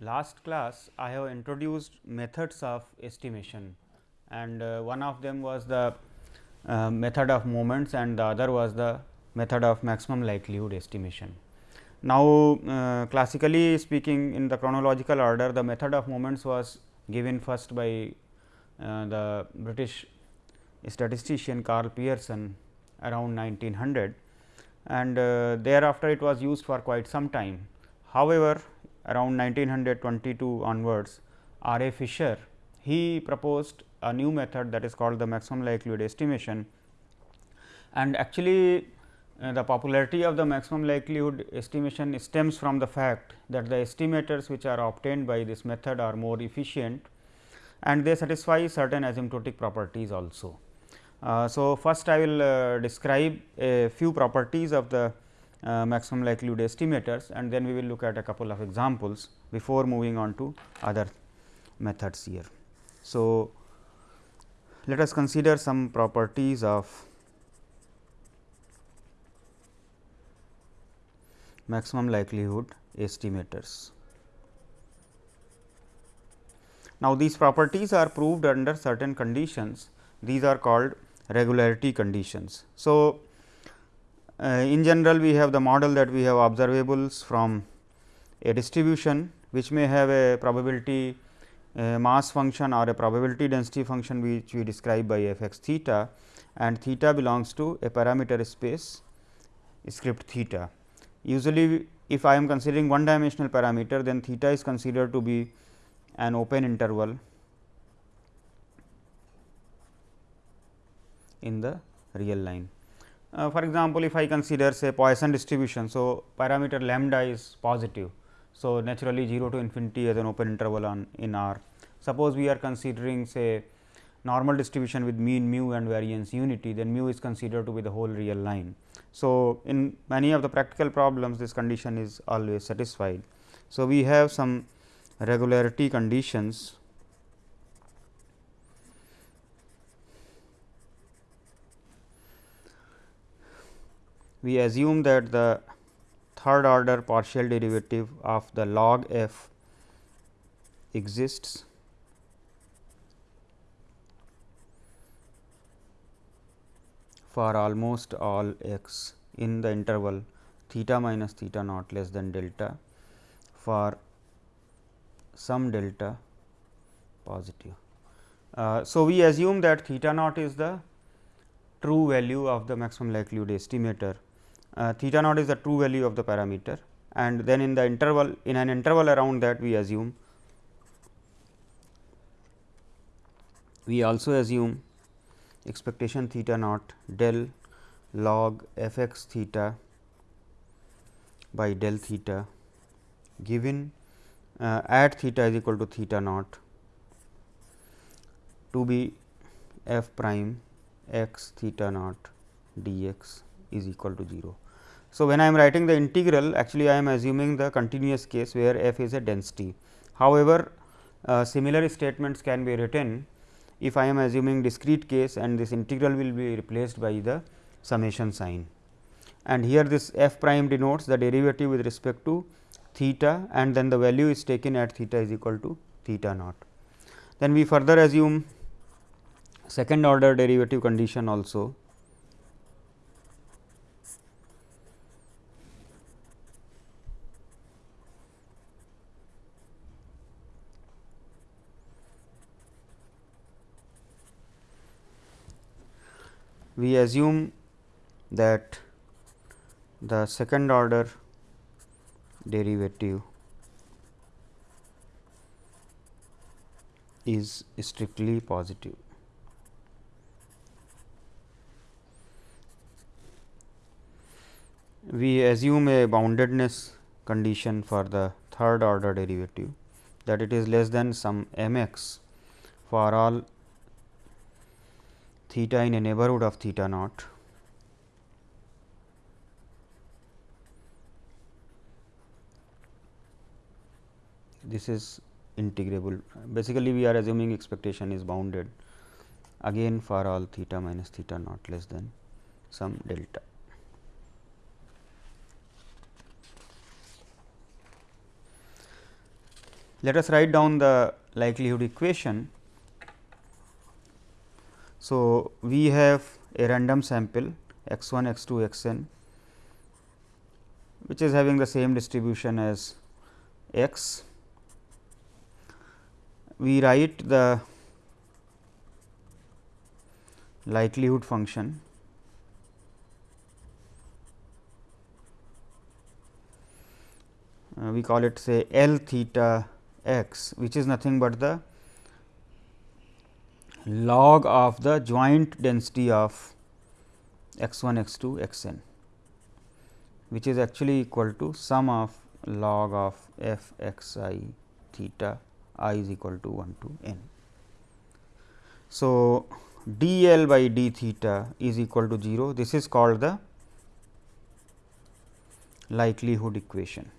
last class I have introduced methods of estimation and uh, one of them was the uh, method of moments and the other was the method of maximum likelihood estimation. Now, uh, classically speaking in the chronological order the method of moments was given first by uh, the British statistician Karl Pearson around 1900 and uh, thereafter it was used for quite some time. However, around 1922 onwards R. A. Fisher he proposed a new method that is called the maximum likelihood estimation and actually uh, the popularity of the maximum likelihood estimation stems from the fact that the estimators which are obtained by this method are more efficient and they satisfy certain asymptotic properties also. Uh, so, first I will uh, describe a few properties of the maximum likelihood estimators and then we will look at a couple of examples before moving on to other methods here. So, let us consider some properties of maximum likelihood estimators. Now, these properties are proved under certain conditions these are called regularity conditions. So, uh, in general we have the model that we have observables from a distribution which may have a probability uh, mass function or a probability density function which we describe by f x theta and theta belongs to a parameter space script theta. Usually if I am considering one dimensional parameter then theta is considered to be an open interval in the real line. Uh, for example, if I consider say Poisson distribution. So, parameter lambda is positive. So, naturally 0 to infinity as an open interval on in R. Suppose we are considering say normal distribution with mean mu and variance unity, then mu is considered to be the whole real line. So, in many of the practical problems this condition is always satisfied. So, we have some regularity conditions we assume that the third order partial derivative of the log f exists for almost all x in the interval theta minus theta naught less than delta for some delta positive. Uh, so, we assume that theta naught is the true value of the maximum likelihood estimator uh, theta naught is the true value of the parameter and then in the interval in an interval around that we assume we also assume expectation theta naught del log f x theta by del theta given uh, at theta is equal to theta naught to be f prime x theta naught dx is equal to 0. So, when I am writing the integral actually I am assuming the continuous case where f is a density. However, uh, similar statements can be written if I am assuming discrete case and this integral will be replaced by the summation sign. And here this f prime denotes the derivative with respect to theta and then the value is taken at theta is equal to theta naught. Then we further assume second order derivative condition also we assume that the second order derivative is strictly positive. We assume a boundedness condition for the third order derivative that it is less than some m x for all theta in a neighborhood of theta naught this is integrable basically we are assuming expectation is bounded again for all theta minus theta naught less than some delta. Let us write down the likelihood equation. So, we have a random sample x 1 x 2 x n which is having the same distribution as x. We write the likelihood function uh, we call it say L theta x which is nothing but the log of the joint density of x 1 x 2 x n which is actually equal to sum of log of f x i theta i is equal to 1 to n. So, d L by d theta is equal to 0 this is called the likelihood equation.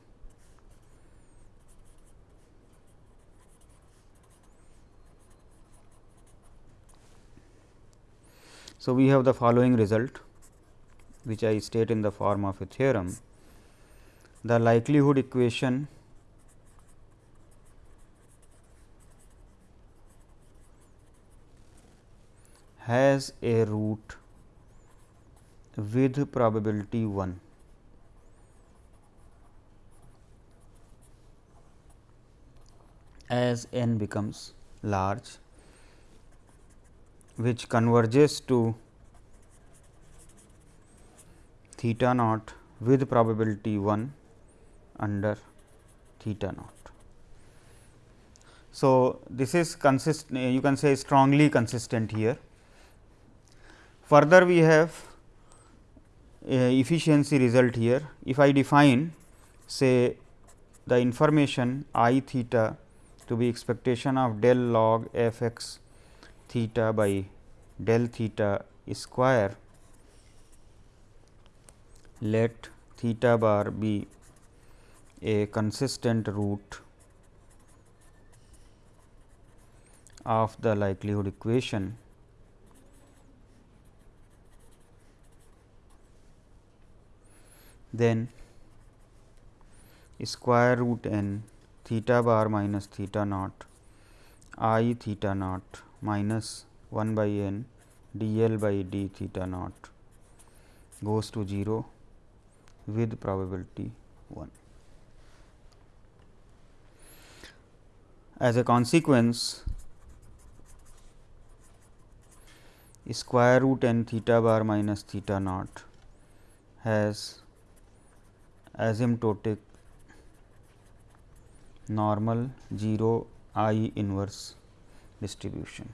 So, we have the following result which I state in the form of a theorem. The likelihood equation has a root with probability 1 as n becomes large which converges to theta naught with probability 1 under theta naught. So, this is consistent you can say strongly consistent here. Further we have efficiency result here. If I define say the information i theta to be expectation of del log f x theta by del theta square. Let theta bar be a consistent root of the likelihood equation. Then square root n theta bar minus theta naught i theta naught minus 1 by n d L by d theta naught goes to 0 with probability 1. As a consequence, square root n theta bar minus theta naught has asymptotic normal 0 i inverse distribution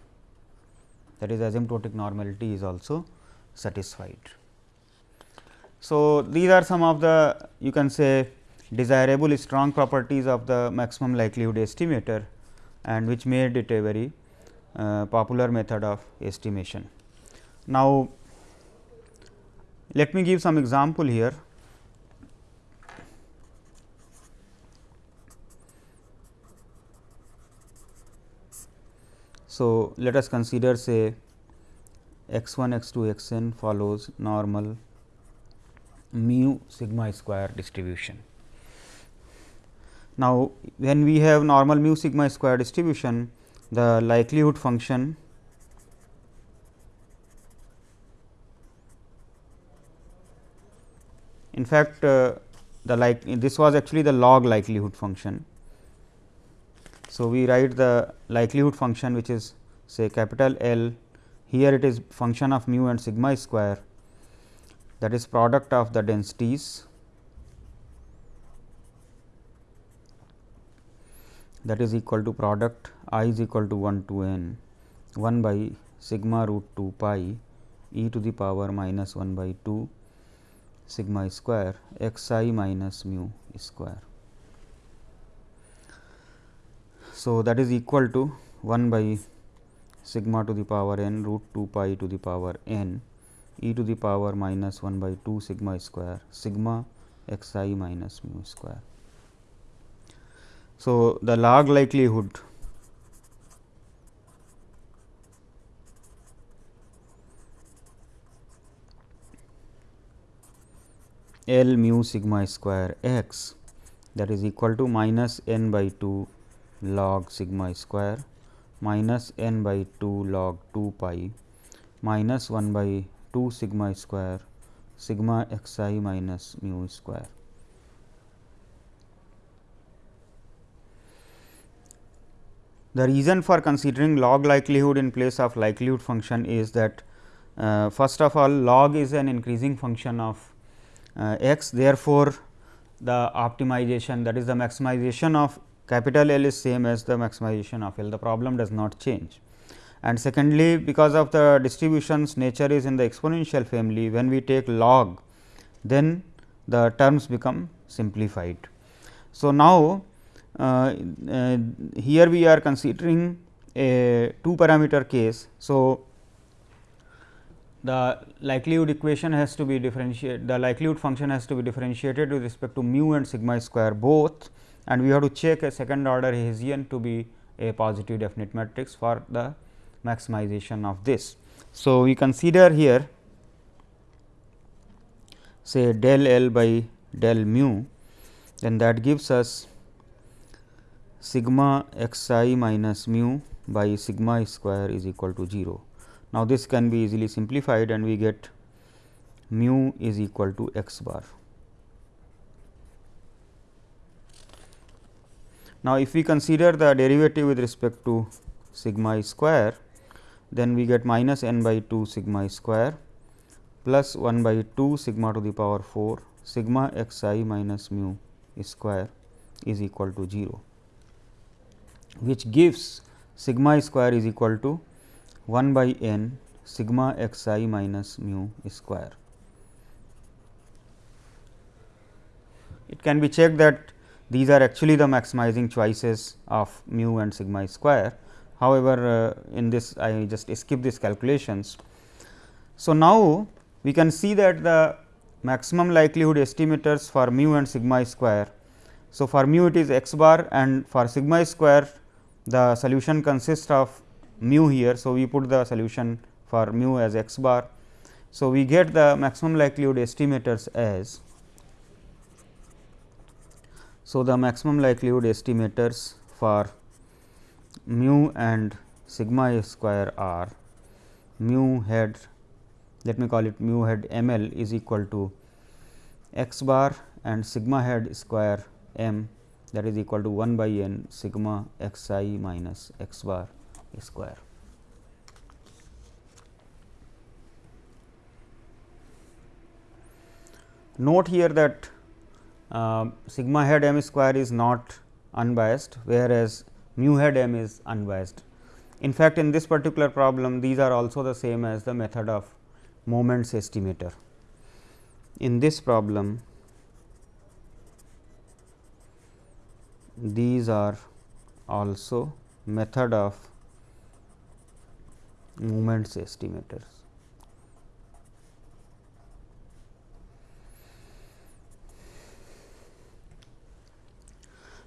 that is asymptotic normality is also satisfied. So, these are some of the you can say desirable strong properties of the maximum likelihood estimator and which made it a very uh, popular method of estimation. Now, let me give some example here So, let us consider say x 1 x 2 x n follows normal mu sigma square distribution. Now, when we have normal mu sigma square distribution the likelihood function in fact, uh, the like this was actually the log likelihood function so, we write the likelihood function which is say capital L. Here it is function of mu and sigma square. That is product of the densities. That is equal to product i is equal to 1 to n. 1 by sigma root 2 pi e to the power minus 1 by 2 sigma square. X i minus mu square. So, that is equal to 1 by sigma to the power n root 2 pi to the power n e to the power minus 1 by 2 sigma square sigma x i minus mu square. So, the log likelihood L mu sigma square x that is equal to minus n by 2 log sigma square minus n by 2 log 2 pi minus 1 by 2 sigma square sigma x i minus mu square. The reason for considering log likelihood in place of likelihood function is that uh, first of all log is an increasing function of uh, x therefore, the optimization that is the maximization of capital L is same as the maximization of L the problem does not change. And secondly because of the distributions nature is in the exponential family when we take log then the terms become simplified. So, now uh, uh, here we are considering a two parameter case. So, the likelihood equation has to be differentiated the likelihood function has to be differentiated with respect to mu and sigma square both and we have to check a second order Hessian to be a positive definite matrix for the maximization of this. So, we consider here say del L by del mu then that gives us sigma x i minus mu by sigma square is equal to 0. Now, this can be easily simplified and we get mu is equal to x bar. Now, if we consider the derivative with respect to sigma square, then we get minus n by 2 sigma square plus 1 by 2 sigma to the power 4 sigma x i minus mu square is equal to 0 which gives sigma square is equal to 1 by n sigma x i minus mu square. It can be checked that these are actually the maximizing choices of mu and sigma square. However, uh, in this I just skip these calculations. So, now we can see that the maximum likelihood estimators for mu and sigma square. So, for mu it is x bar and for sigma square the solution consists of mu here. So, we put the solution for mu as x bar. So, we get the maximum likelihood estimators as so the maximum likelihood estimators for mu and sigma square are mu head let me call it mu head m l is equal to x bar and sigma head square m that is equal to 1 by n sigma x i minus x bar square. Note here that uh, sigma head m square is not unbiased, whereas mu head m is unbiased. In fact, in this particular problem these are also the same as the method of moments estimator. In this problem these are also method of moments estimators.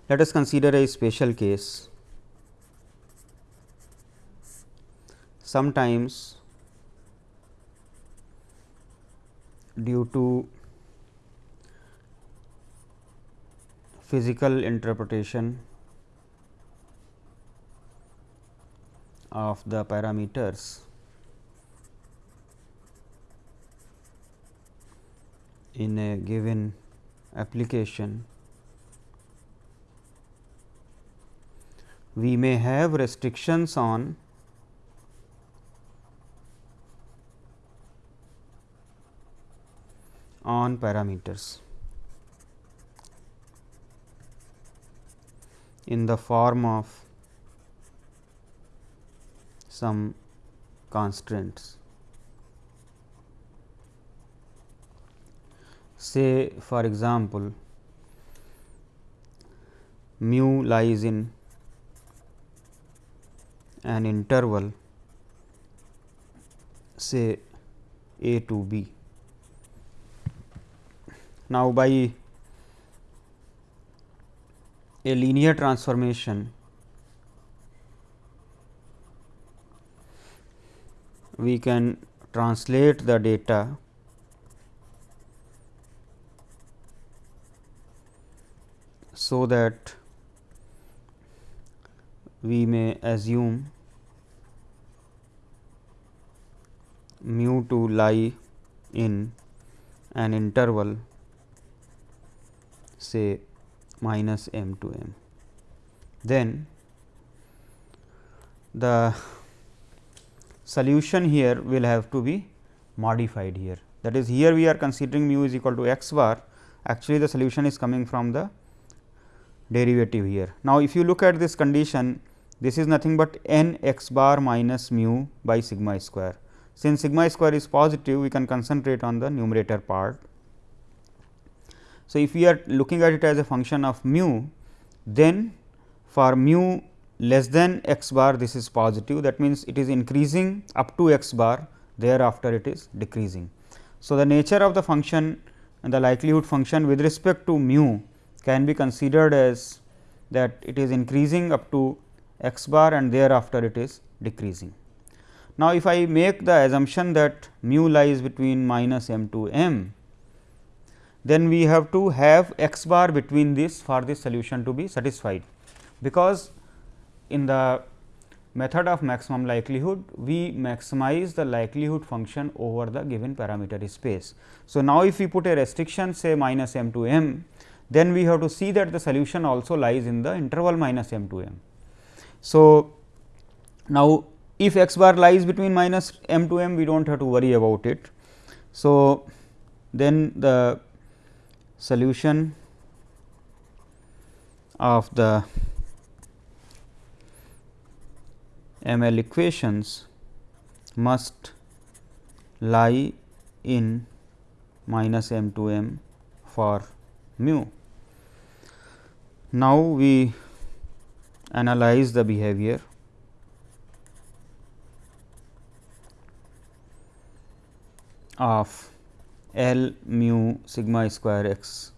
Let us consider a special case. Sometimes due to physical interpretation of the parameters in a given application we may have restrictions on on parameters in the form of some constraints. Say for example, mu lies in an interval say a to b. Now, by a linear transformation we can translate the data so that we may assume mu to lie in an interval say minus m to m. Then the solution here will have to be modified here. That is here we are considering mu is equal to x bar actually the solution is coming from the derivative here. Now, if you look at this condition this is nothing but n x bar minus mu by sigma square. Since sigma square is positive we can concentrate on the numerator part. So, if we are looking at it as a function of mu then for mu less than x bar this is positive that means, it is increasing up to x bar thereafter it is decreasing. So, the nature of the function and the likelihood function with respect to mu can be considered as that it is increasing up to x bar and thereafter it is decreasing. Now, if I make the assumption that mu lies between minus m to m, then we have to have x bar between this for this solution to be satisfied, because in the method of maximum likelihood, we maximize the likelihood function over the given parameter space. So, now if we put a restriction say minus m to m, then we have to see that the solution also lies in the interval minus m to m. So, now if x bar lies between minus m to m we do not have to worry about it. So, then the solution of the ML equations must lie in minus m to m for mu. Now, we analyze the behavior of L mu sigma square x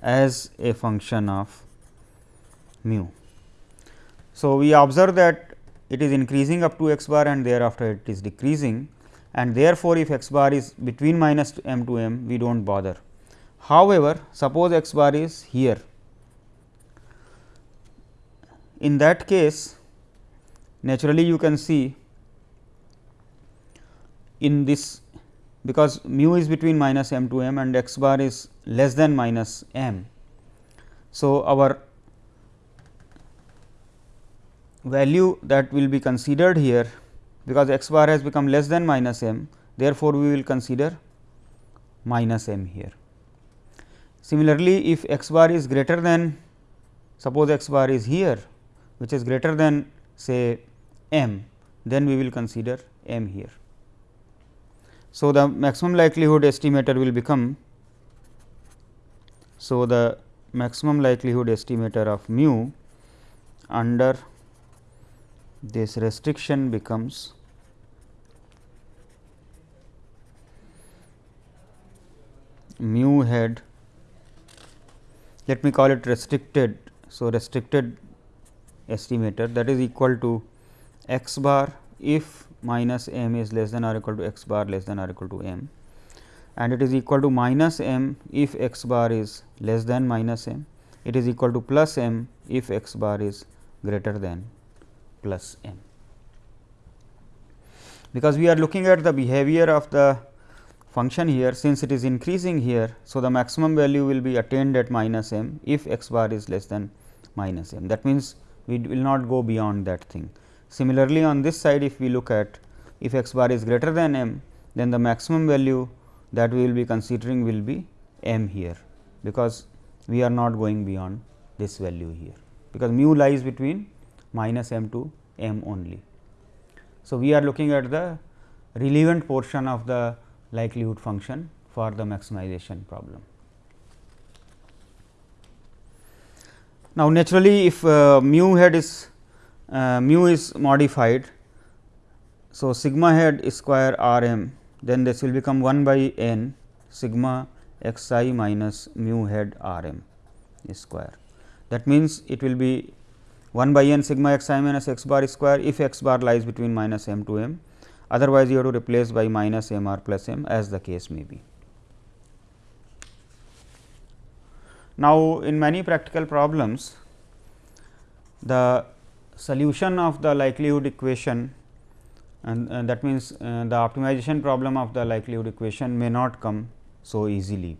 as a function of mu. So, we observe that it is increasing up to x bar and thereafter it is decreasing and therefore, if x bar is between minus m to m we do not bother. However, suppose x bar is here in that case naturally you can see in this because mu is between minus m to m and x bar is less than minus m. So, our value that will be considered here because x bar has become less than minus m therefore, we will consider minus m here. Similarly, if x bar is greater than suppose x bar is here which is greater than say m then we will consider m here. So, the maximum likelihood estimator will become so the maximum likelihood estimator of mu under this restriction becomes mu head let me call it restricted. So, restricted estimator that is equal to x bar if minus m is less than or equal to x bar less than or equal to m and it is equal to minus m if x bar is less than minus m it is equal to plus m if x bar is greater than plus m. Because we are looking at the behavior of the function here since it is increasing here. So, the maximum value will be attained at minus m if x bar is less than minus m that means, we will not go beyond that thing. Similarly, on this side if we look at if x bar is greater than m then the maximum value that we will be considering will be m here because we are not going beyond this value here because mu lies between minus m to m only. So, we are looking at the relevant portion of the likelihood function for the maximization problem. Now, naturally if uh, mu head is uh, mu is modified. So, sigma head square r m then this will become 1 by n sigma x i minus mu head r m square. That means, it will be 1 by n sigma x i minus x bar square if x bar lies between minus m to m otherwise you have to replace by minus m r plus m as the case may be. Now, in many practical problems the solution of the likelihood equation and, and that means, uh, the optimization problem of the likelihood equation may not come so easily.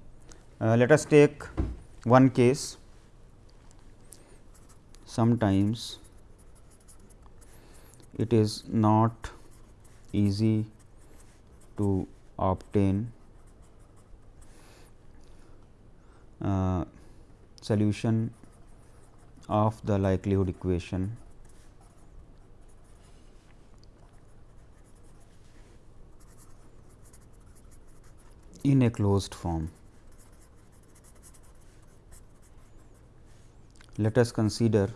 Uh, let us take one case sometimes it is not easy to obtain uh, solution of the likelihood equation in a closed form. Let us consider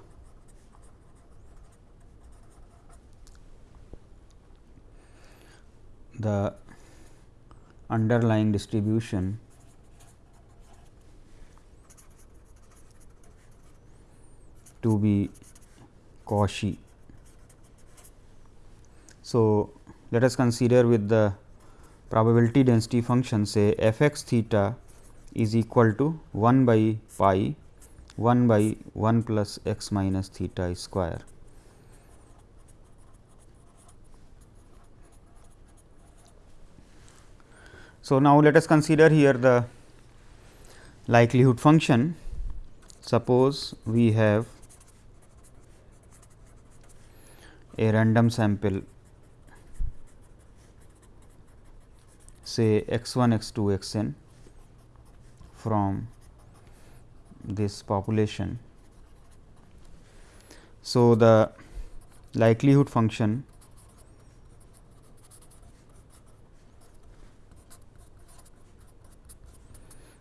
the underlying distribution to be Cauchy. So, let us consider with the probability density function say f x theta is equal to 1 by pi 1 by 1 plus x minus theta square. So, now let us consider here the likelihood function. Suppose we have a random sample say x 1 x 2 x n from this population. So, the likelihood function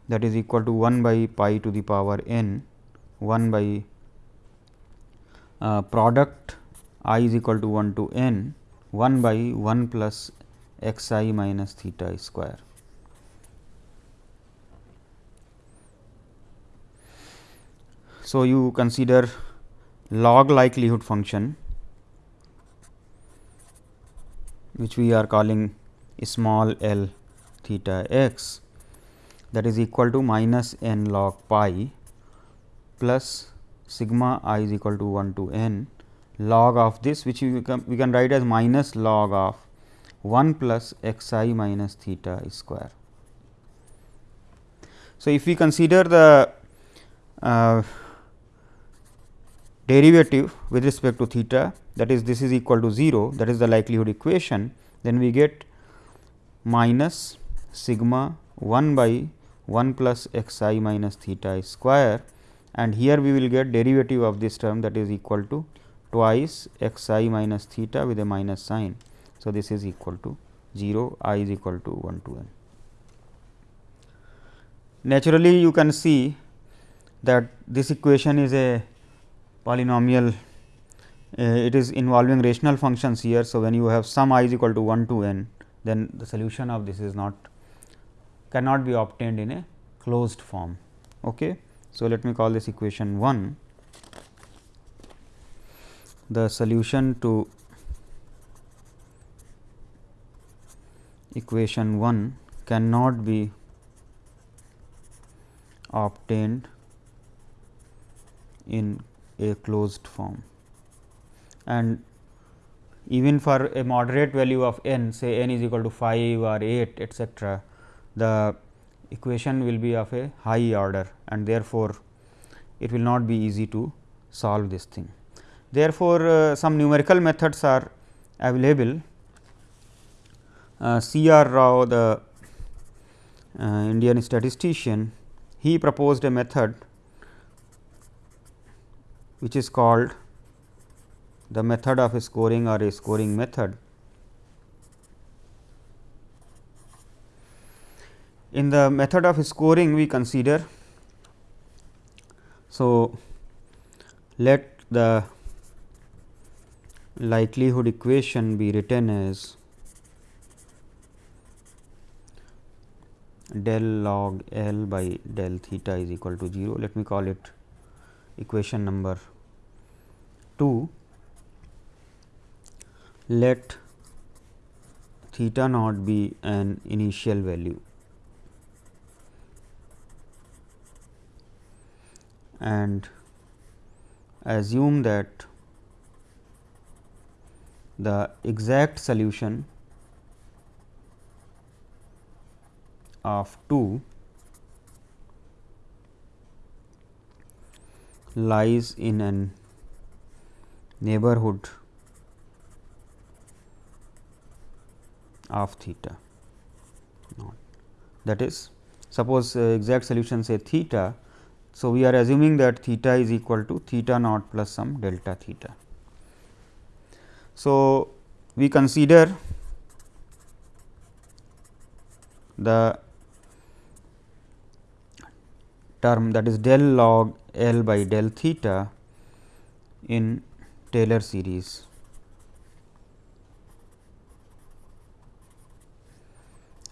that is equal to 1 by pi to the power n 1 by uh, product i is equal to 1 to n 1 by 1 plus x i minus theta square. So, you consider log likelihood function which we are calling small l theta x that is equal to minus n log pi plus sigma i is equal to 1 to n log of this which we can, we can write as minus log of 1 plus x i minus theta square. So, if we consider the uh, derivative with respect to theta that is this is equal to 0 that is the likelihood equation then we get minus sigma 1 by 1 plus x i minus theta square and here we will get derivative of this term that is equal to twice x i minus theta with a minus sign. So, this is equal to 0 i is equal to 1 to n. Naturally, you can see that this equation is a polynomial uh, it is involving rational functions here. So, when you have sum i is equal to 1 to n then the solution of this is not cannot be obtained in a closed form. Okay. So, let me call this equation 1 the solution to equation 1 cannot be obtained in a closed form and even for a moderate value of n say n is equal to 5 or 8 etcetera the equation will be of a high order and therefore, it will not be easy to solve this thing. Therefore, uh, some numerical methods are available C. R. Rao the uh, Indian statistician, he proposed a method which is called the method of scoring or a scoring method. In the method of scoring we consider, so let the likelihood equation be written as del log L by del theta is equal to 0. Let me call it equation number 2. Let theta naught be an initial value and assume that the exact solution of 2 lies in an neighborhood of theta. That is suppose uh, exact solution say theta. So, we are assuming that theta is equal to theta naught plus some delta theta. So, we consider the term that is del log L by del theta in Taylor series.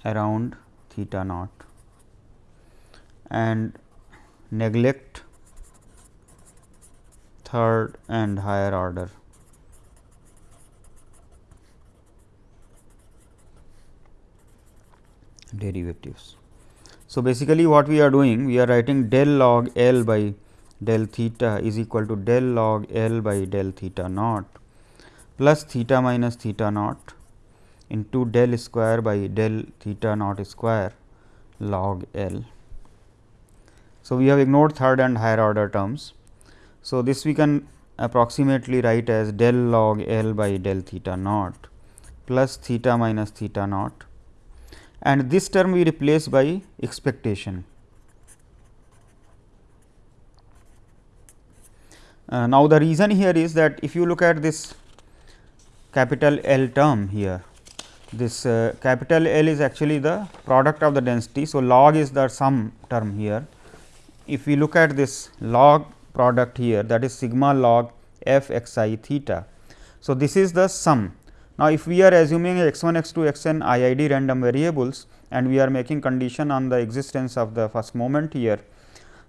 around theta naught and neglect third and higher order derivatives. So, basically what we are doing we are writing del log L by del theta is equal to del log L by del theta naught plus theta minus theta naught into del square by del theta naught square log L. So, we have ignored third and higher order terms. So, this we can approximately write as del log L by del theta naught plus theta minus theta naught and this term we replace by expectation. Uh, now, the reason here is that if you look at this capital L term here, this uh, capital L is actually the product of the density. So, log is the sum term here. If we look at this log product here that is sigma log f x i theta. So, this is the sum. Now, if we are assuming x 1 x 2 x n i i d random variables and we are making condition on the existence of the first moment here,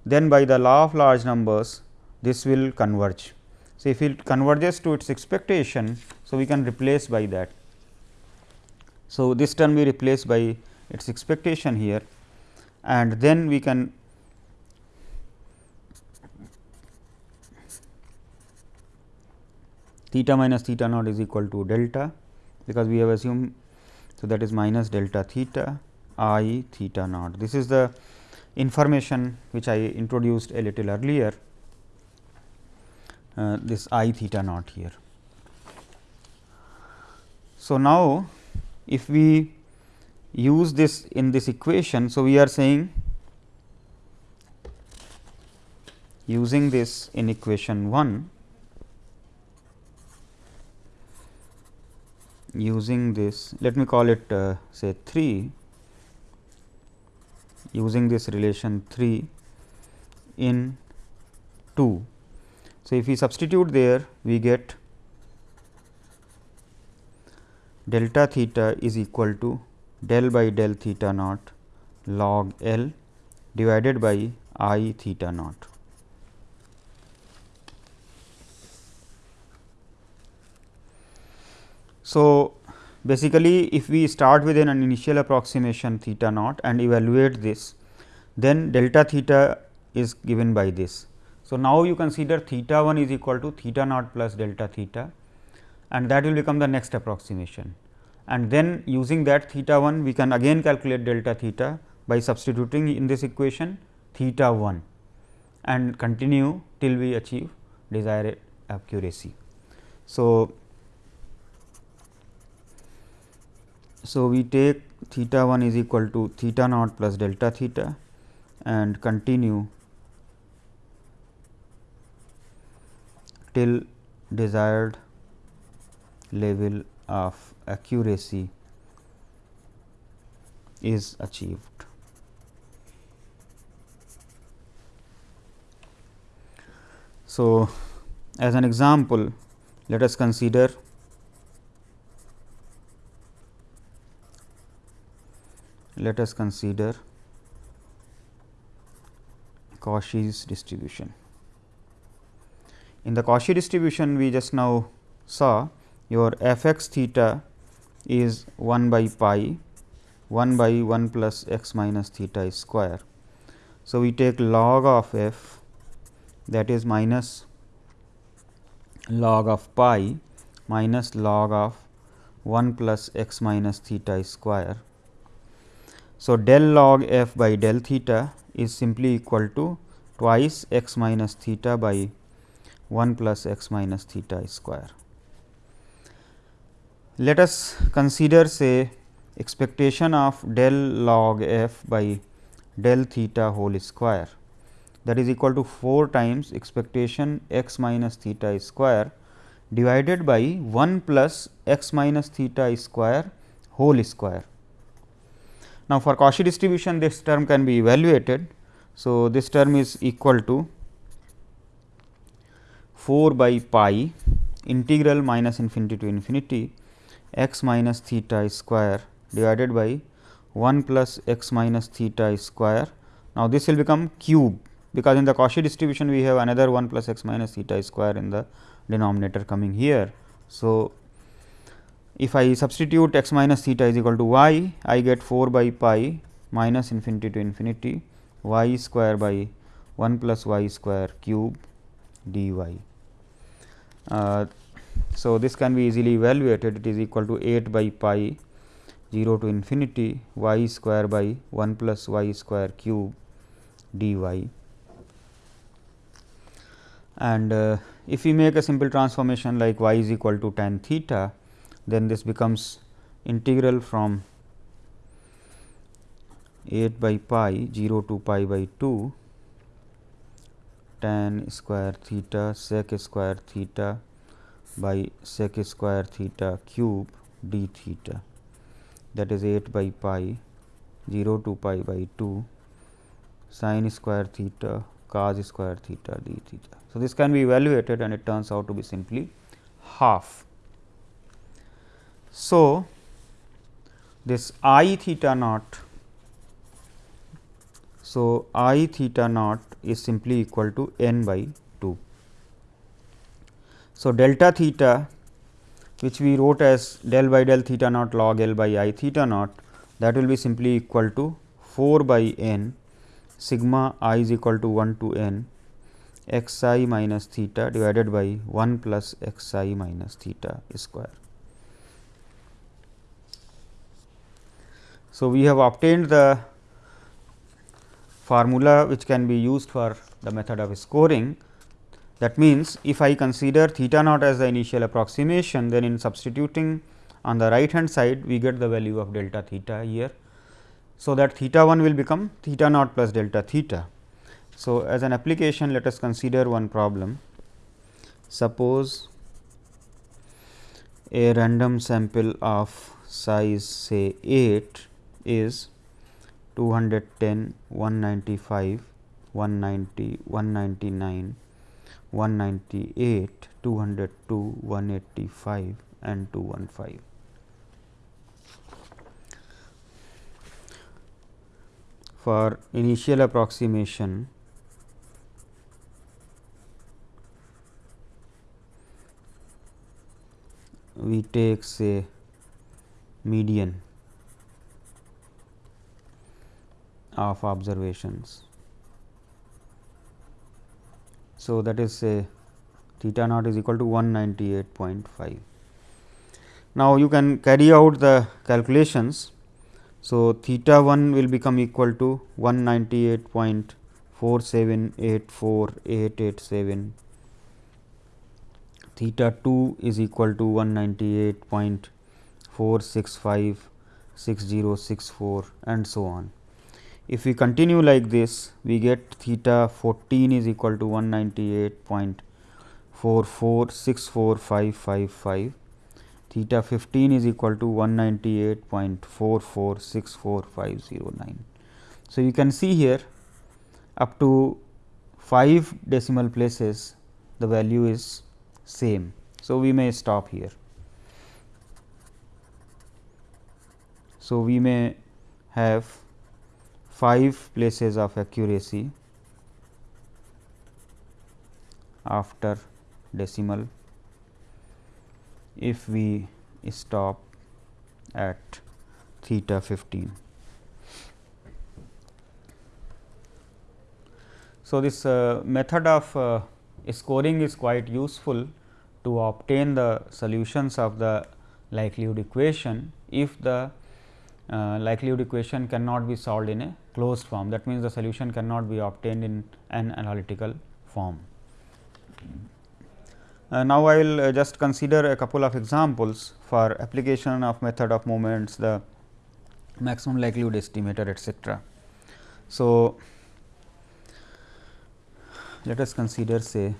then by the law of large numbers this will converge. So, if it converges to its expectation, so we can replace by that. So, this term we replace by its expectation here and then we can theta minus theta naught is equal to delta because we have assumed so that is minus delta theta i theta naught. This is the information which I introduced a little earlier uh, this i theta naught here. So, now if we use this in this equation. So, we are saying using this in equation 1 using this let me call it uh, say 3 using this relation 3 in 2 so, if we substitute there we get delta theta is equal to del by del theta naught log L divided by i theta naught. So, basically if we start with an initial approximation theta naught and evaluate this, then delta theta is given by this. So, now you consider theta 1 is equal to theta naught plus delta theta and that will become the next approximation. And then using that theta 1 we can again calculate delta theta by substituting in this equation theta 1 and continue till we achieve desired accuracy. So, so we take theta 1 is equal to theta naught plus delta theta and continue till desired level of accuracy is achieved. So, as an example let us consider let us consider Cauchy's distribution. In the Cauchy distribution we just now saw your f x theta is 1 by pi 1 by 1 plus x minus theta square. So, we take log of f that is minus log of pi minus log of 1 plus x minus theta square. So, del log f by del theta is simply equal to twice x minus theta by 1 plus x minus theta square. Let us consider say expectation of del log f by del theta whole square that is equal to 4 times expectation x minus theta square divided by 1 plus x minus theta square whole square. Now, for Cauchy distribution this term can be evaluated. So, this term is equal to 4 by pi integral minus infinity to infinity x minus theta square divided by 1 plus x minus theta square. Now, this will become cube because in the Cauchy distribution we have another 1 plus x minus theta square in the denominator coming here. So, if I substitute x minus theta is equal to y, I get 4 by pi minus infinity to infinity y square by 1 plus y square cube dy. Uh, so, this can be easily evaluated it is equal to 8 by pi 0 to infinity y square by 1 plus y square cube dy and uh, if we make a simple transformation like y is equal to tan theta, then this becomes integral from 8 by pi 0 to pi by 2 tan square theta sec square theta by sec square theta cube d theta that is 8 by pi 0 to pi by 2 sin square theta cos square theta d theta. So, this can be evaluated and it turns out to be simply half. So, this i theta naught. So, i theta naught is simply equal to n by 2. So, delta theta which we wrote as del by del theta naught log L by i theta naught that will be simply equal to 4 by n sigma i is equal to 1 to n x i minus theta divided by 1 plus x i minus theta square. So, we have obtained the formula which can be used for the method of scoring. That means, if I consider theta naught as the initial approximation, then in substituting on the right hand side we get the value of delta theta here. So, that theta 1 will become theta naught plus delta theta. So, as an application let us consider one problem. Suppose a random sample of size say 8 is 210, 195, 190, 199, 198, 202, 185 and 215. For initial approximation we take say median of observations. So, that is say theta naught is equal to 198.5. Now, you can carry out the calculations. So, theta 1 will become equal to 198.4784887 theta 2 is equal to 198.4656064 and so on. If we continue like this, we get theta 14 is equal to 198.4464555, theta 15 is equal to 198.4464509. So, you can see here up to 5 decimal places the value is same. So, we may stop here. So, we may have 5 places of accuracy after decimal if we stop at theta 15. So, this uh, method of uh, scoring is quite useful to obtain the solutions of the likelihood equation if the uh, likelihood equation cannot be solved in a closed form. That means, the solution cannot be obtained in an analytical form. Uh, now, I will uh, just consider a couple of examples for application of method of moments, the maximum likelihood estimator etcetera. So, let us consider say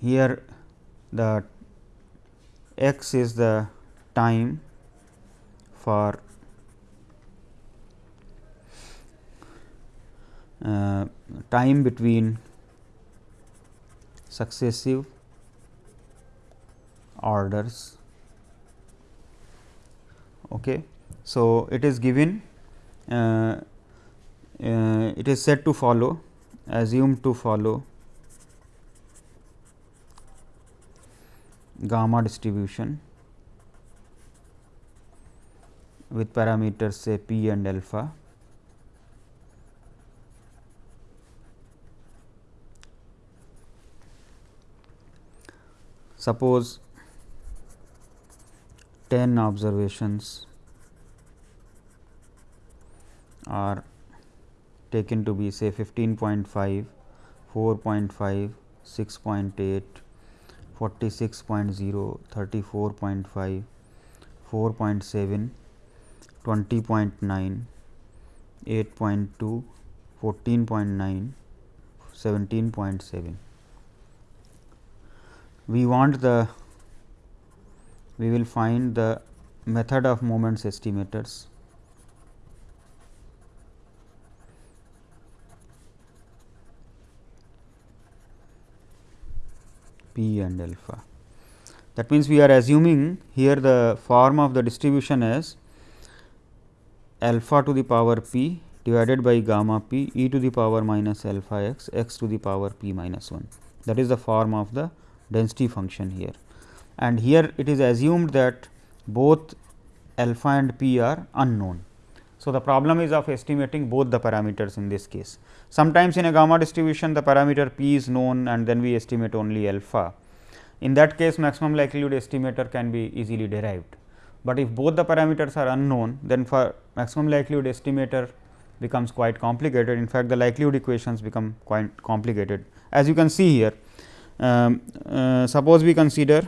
here the x is the time for uh, time between successive orders. Okay. So, it is given uh, uh, it is said to follow assumed to follow gamma distribution with parameters say p and alpha. Suppose 10 observations are taken to be say 15.5, 4.5, 6.8, 46.0, 34.5, 4.7, 20.9, 8.2, 14.9, 17.7. We want the we will find the method of moments estimators p and alpha. That means, we are assuming here the form of the distribution as alpha to the power p divided by gamma p e to the power minus alpha x x to the power p minus 1. That is the form of the density function here. And here it is assumed that both alpha and p are unknown. So, the problem is of estimating both the parameters in this case. Sometimes in a gamma distribution the parameter p is known and then we estimate only alpha. In that case maximum likelihood estimator can be easily derived, but if both the parameters are unknown then for maximum likelihood estimator becomes quite complicated. In fact, the likelihood equations become quite complicated. As you can see here, um, uh, suppose we consider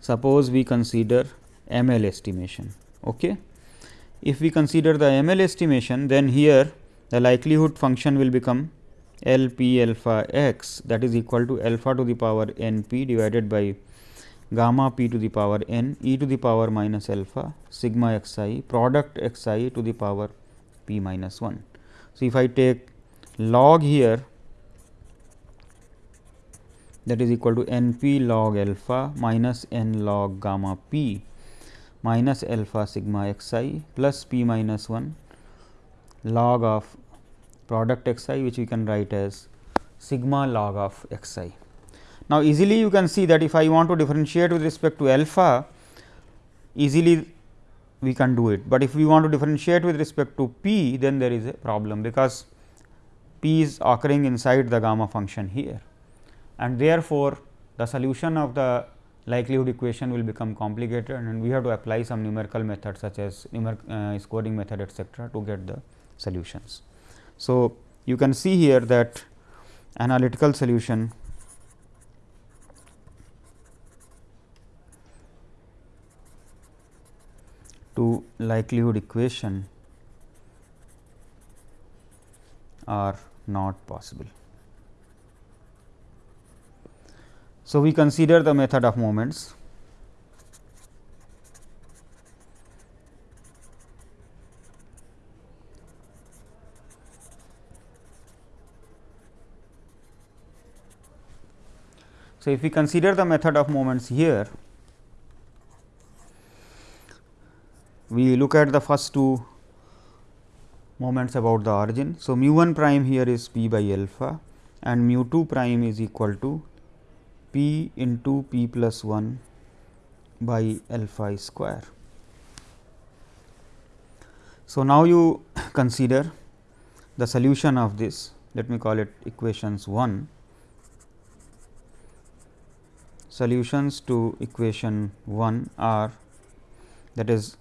suppose we consider ML estimation. Okay. If we consider the ML estimation, then here the likelihood function will become L p alpha x that is equal to alpha to the power n p divided by gamma p to the power n e to the power minus alpha sigma x i product x i to the power p minus 1. So, if I take log here that is equal to n p log alpha minus n log gamma p minus alpha sigma x i plus p minus 1 log of product x i which we can write as sigma log of x i. Now, easily you can see that if I want to differentiate with respect to alpha easily we can do it, but if we want to differentiate with respect to p then there is a problem because p is occurring inside the gamma function here and therefore, the solution of the likelihood equation will become complicated and we have to apply some numerical methods such as uh, scoring method etcetera to get the solutions. So, you can see here that analytical solution to likelihood equation are not possible. So, we consider the method of moments. So, if we consider the method of moments here, we look at the first two moments about the origin. So, mu 1 prime here is p by alpha and mu 2 prime is equal to p into p plus 1 by alpha square. So, now you consider the solution of this let me call it equations 1 solutions to equation 1 are that is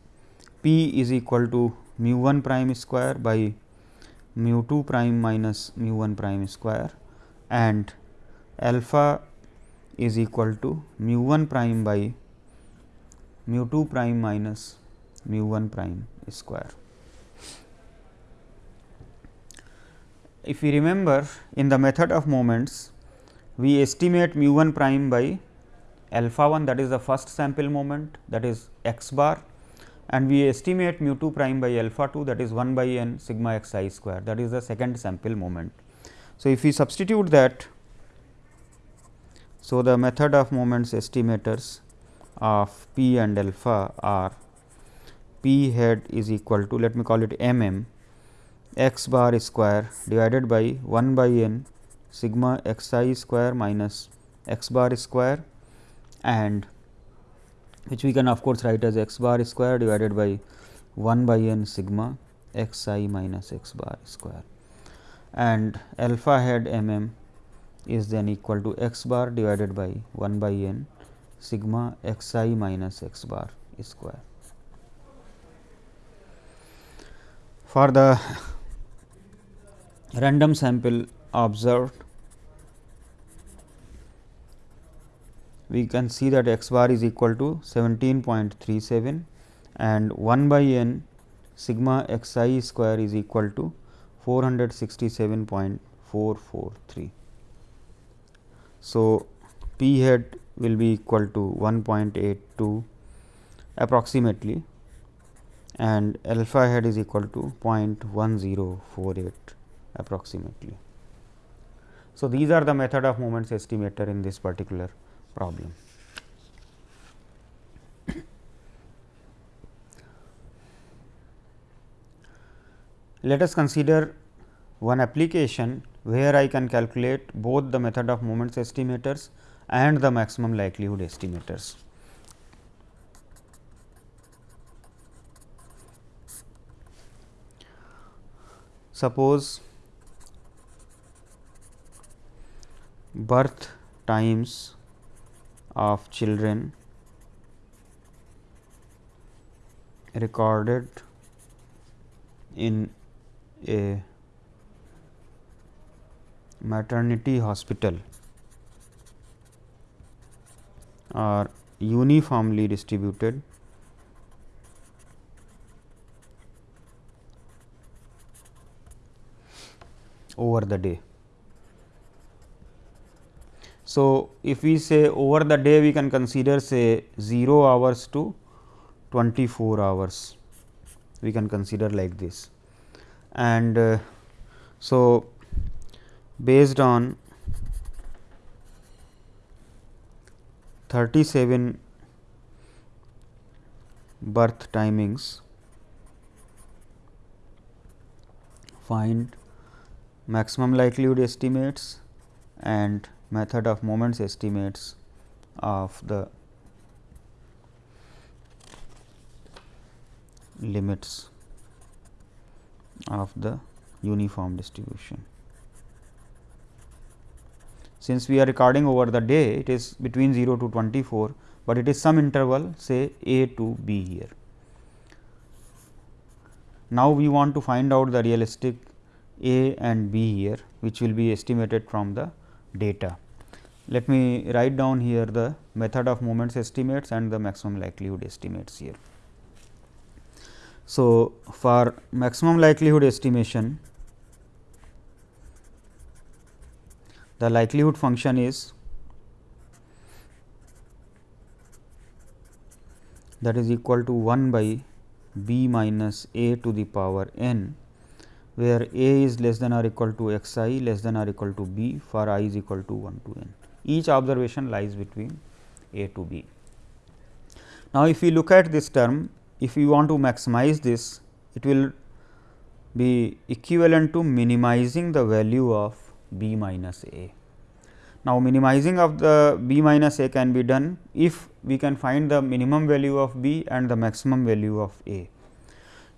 p is equal to mu 1 prime square by mu 2 prime minus mu 1 prime square and alpha is equal to mu 1 prime by mu 2 prime minus mu 1 prime square. If we remember in the method of moments, we estimate mu 1 prime by alpha 1 that is the first sample moment that is x bar and we estimate mu 2 prime by alpha 2 that is 1 by n sigma x i square that is the second sample moment. So, if we substitute that so, the method of moments estimators of p and alpha are p head is equal to let me call it m m x bar square divided by 1 by n sigma x i square minus x bar square and which we can of course write as x bar square divided by 1 by n sigma x i minus x bar square. And alpha head m m is then equal to x bar divided by 1 by n sigma x i minus x bar square. For the random sample observed, we can see that x bar is equal to 17.37 and 1 by n sigma x i square is equal to 467.443. So, p head will be equal to 1.82 approximately and alpha head is equal to 0.1048 approximately. So, these are the method of moments estimator in this particular problem. Let us consider one application where I can calculate both the method of moments estimators and the maximum likelihood estimators. Suppose birth times of children recorded in a maternity hospital are uniformly distributed. Over the day. So, if we say over the day we can consider say 0 hours to 24 hours. We can consider like this. And uh, so based on 37 birth timings find maximum likelihood estimates and method of moments estimates of the limits of the uniform distribution. Since we are recording over the day, it is between 0 to 24, but it is some interval say a to b here. Now, we want to find out the realistic a and b here, which will be estimated from the data. Let me write down here the method of moments estimates and the maximum likelihood estimates here. So, for maximum likelihood estimation, the likelihood function is that is equal to 1 by b minus a to the power n, where a is less than or equal to x i less than or equal to b for i is equal to 1 to n. Each observation lies between a to b. Now, if we look at this term, if we want to maximize this, it will be equivalent to minimizing the value of b minus a. Now, minimizing of the b minus a can be done if we can find the minimum value of b and the maximum value of a.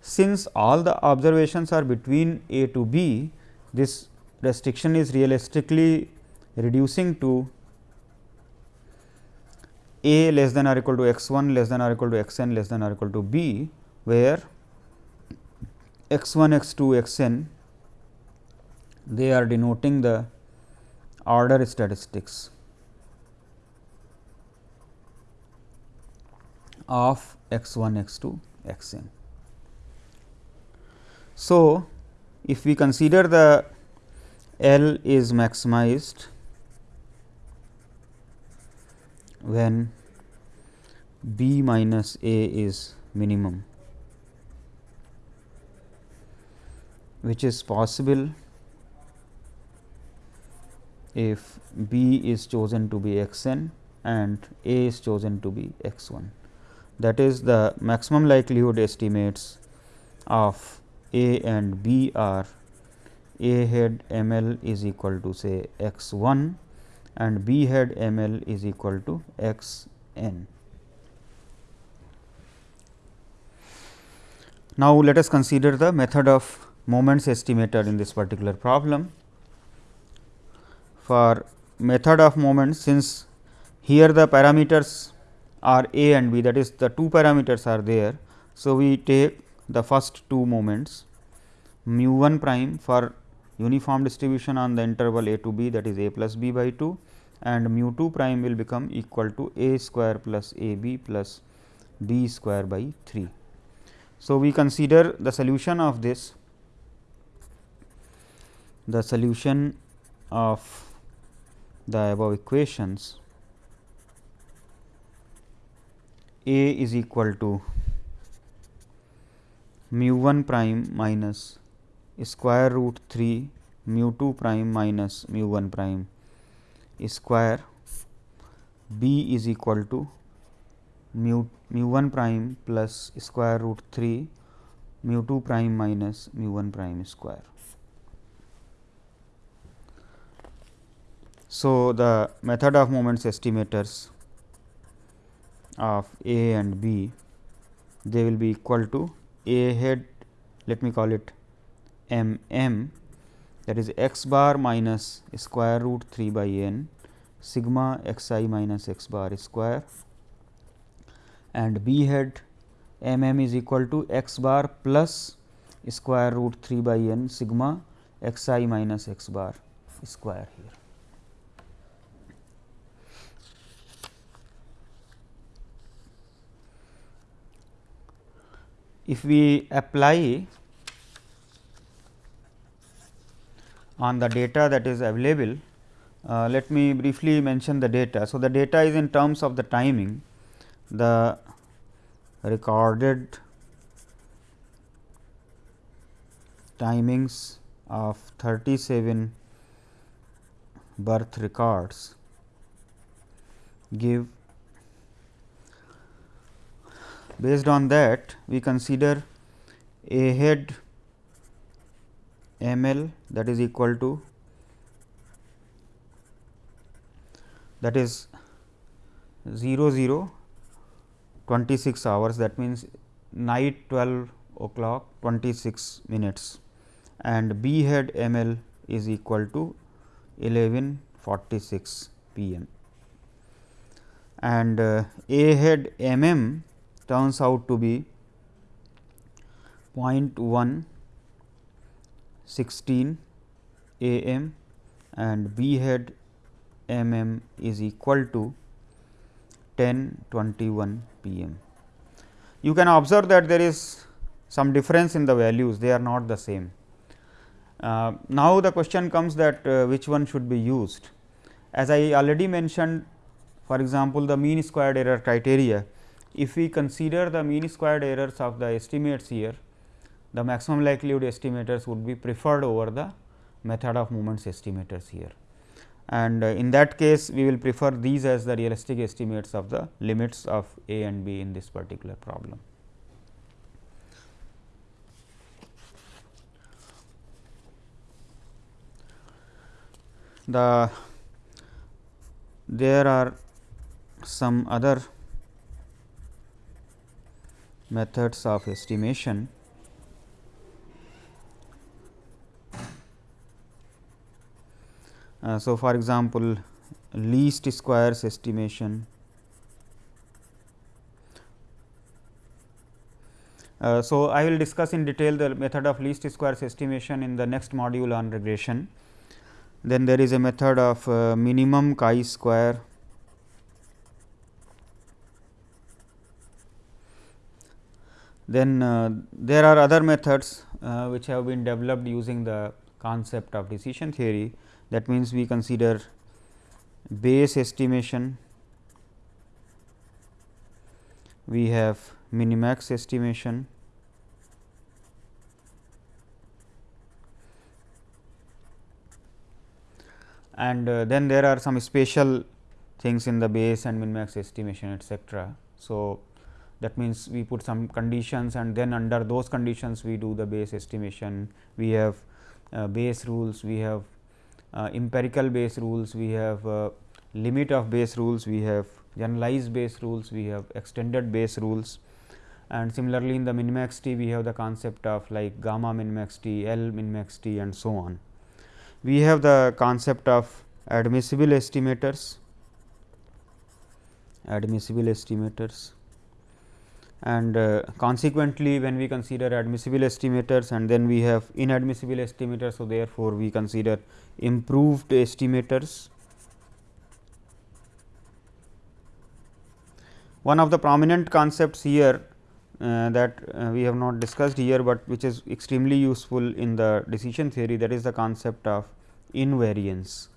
since all the observations are between A to B, this restriction is realistically reducing to A less than or equal to x 1 less than or equal to x n less than or equal to B, where x 1 x 2 x n they are denoting the order statistics of x 1 x 2 x n. So, if we consider the L is maximized when B minus A is minimum, which is possible if B is chosen to be x n and A is chosen to be x 1. That is the maximum likelihood estimates of A and B are A head m l is equal to say x 1 and B head m l is equal to x n. Now, let us consider the method of moments estimator in this particular problem for method of moments since here the parameters are a and b that is the two parameters are there. So, we take the first two moments mu 1 prime for uniform distribution on the interval a to b that is a plus b by 2 and mu 2 prime will become equal to a square plus a b plus b square by 3. So, we consider the solution of this the solution of the above equations a is equal to mu 1 prime minus square root 3 mu 2 prime minus mu 1 prime square b is equal to mu mu 1 prime plus square root 3 mu 2 prime minus mu 1 prime square. So, the method of moments estimators of A and B they will be equal to A head let me call it m m that is x bar minus square root 3 by n sigma x i minus x bar square and B head m m is equal to x bar plus square root 3 by n sigma x i minus x bar square here. If we apply on the data that is available, uh, let me briefly mention the data. So, the data is in terms of the timing, the recorded timings of 37 birth records give Based on that, we consider a head m l that is equal to that is 0 0 26 hours that means night 12 o'clock 26 minutes. And b head m l is equal to 11 46 p m. And uh, a head m m turns out to be 0.116 am and B head mm is equal to 1021 pm. You can observe that there is some difference in the values, they are not the same. Uh, now, the question comes that uh, which one should be used. As I already mentioned for example, the mean squared error criteria if we consider the mean squared errors of the estimates here, the maximum likelihood estimators would be preferred over the method of moments estimators here. And uh, in that case, we will prefer these as the realistic estimates of the limits of a and b in this particular problem. The there are some other methods of estimation. Uh, so for example least squares estimation. Uh, so, I will discuss in detail the method of least squares estimation in the next module on regression. Then there is a method of uh, minimum chi square. Then uh, there are other methods uh, which have been developed using the concept of decision theory. That means, we consider Bayes estimation, we have minimax estimation, and uh, then there are some special things in the Bayes and minimax estimation etcetera. So, that means, we put some conditions and then under those conditions we do the Bayes estimation. We have uh, Bayes rules, we have uh, empirical Bayes rules, we have uh, limit of Bayes rules, we have generalized Bayes rules, we have extended Bayes rules and similarly in the minimaxity we have the concept of like gamma minimaxity, L minimaxity and so on. We have the concept of admissible estimators, admissible estimators and uh, consequently, when we consider admissible estimators and then we have inadmissible estimators. So, therefore, we consider improved estimators. One of the prominent concepts here uh, that uh, we have not discussed here, but which is extremely useful in the decision theory that is the concept of invariance.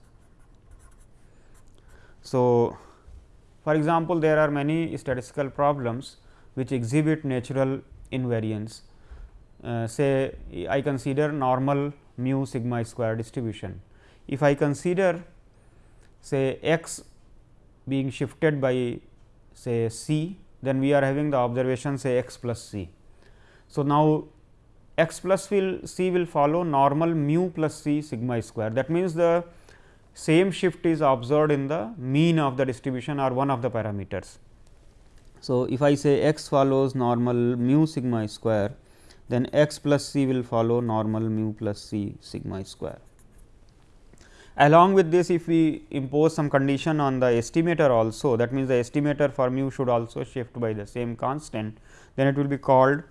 So, for example, there are many statistical problems which exhibit natural invariance. Uh, say I consider normal mu sigma square distribution. If I consider say x being shifted by say c, then we are having the observation say x plus c. So, now x plus will c will follow normal mu plus c sigma square. That means, the same shift is observed in the mean of the distribution or one of the parameters. So, if I say x follows normal mu sigma square, then x plus c will follow normal mu plus c sigma square. Along with this, if we impose some condition on the estimator also, that means, the estimator for mu should also shift by the same constant, then it will be called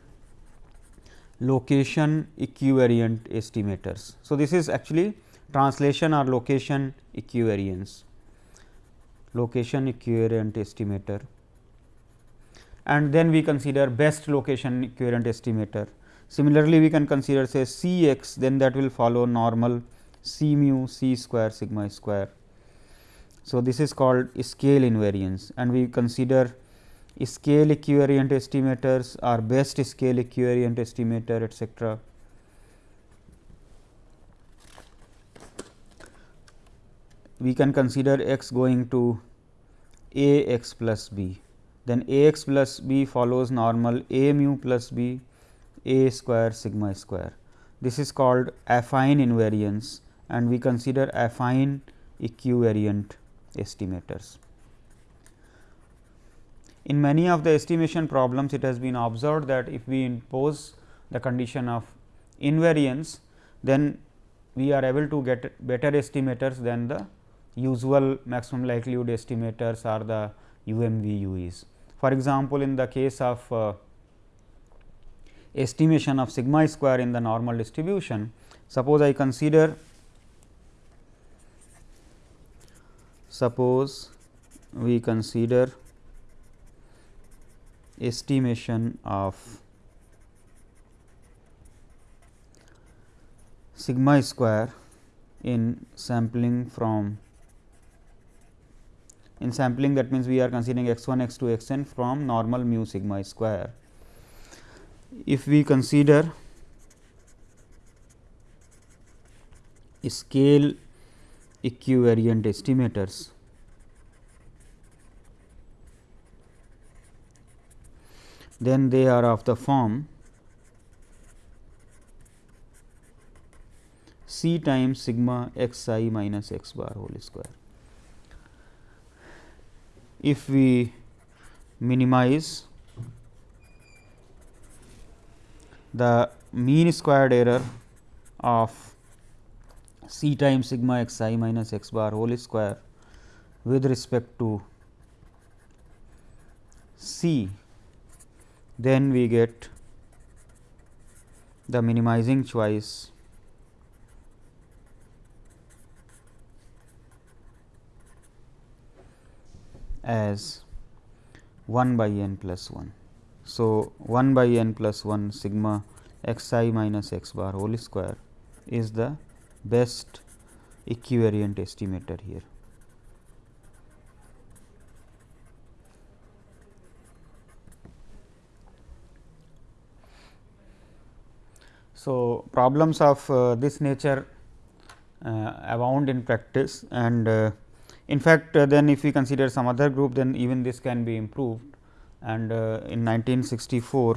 location equivariant estimators. So, this is actually translation or location equivariance, location equivariant estimator and then we consider best location equivalent estimator. Similarly, we can consider say C x then that will follow normal C mu C square sigma square. So, this is called scale invariance and we consider scale equivariant estimators or best scale equivariant estimator etcetera. We can consider x going to a x plus b then a x plus b follows normal a mu plus b a square sigma square. This is called affine invariance and we consider affine equivariant estimators. In many of the estimation problems, it has been observed that if we impose the condition of invariance, then we are able to get better estimators than the usual maximum likelihood estimators or the UMVUEs. For example, in the case of uh, estimation of sigma square in the normal distribution, suppose I consider suppose we consider estimation of sigma square in sampling from in sampling that means, we are considering x 1 x 2 x n from normal mu sigma square. If we consider scale equivariant estimators, then they are of the form c times sigma x i minus x bar whole square if we minimize the mean squared error of c times sigma x i minus x bar whole square with respect to c, then we get the minimizing choice as 1 by n plus 1. So, 1 by n plus 1 sigma x i minus x bar whole square is the best equivariant estimator here. So, problems of uh, this nature uh, abound in practice and uh, in fact, uh, then if we consider some other group then even this can be improved and uh, in 1964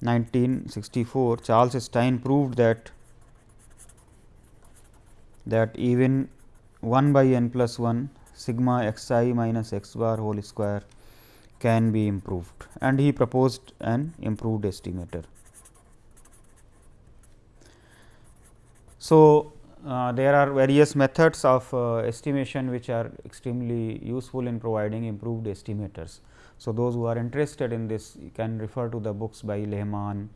1964 Charles Stein proved that that even 1 by n plus 1 sigma x i minus x bar whole square can be improved and he proposed an improved estimator. So, uh, there are various methods of uh, estimation which are extremely useful in providing improved estimators. So, those who are interested in this can refer to the books by Lehmann,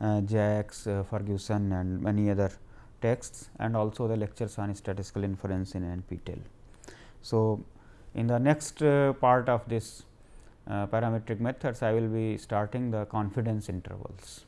uh, Zacks, uh, Ferguson and many other texts and also the lectures on statistical inference in NPTEL. So, in the next uh, part of this parametric methods, I will be starting the confidence intervals.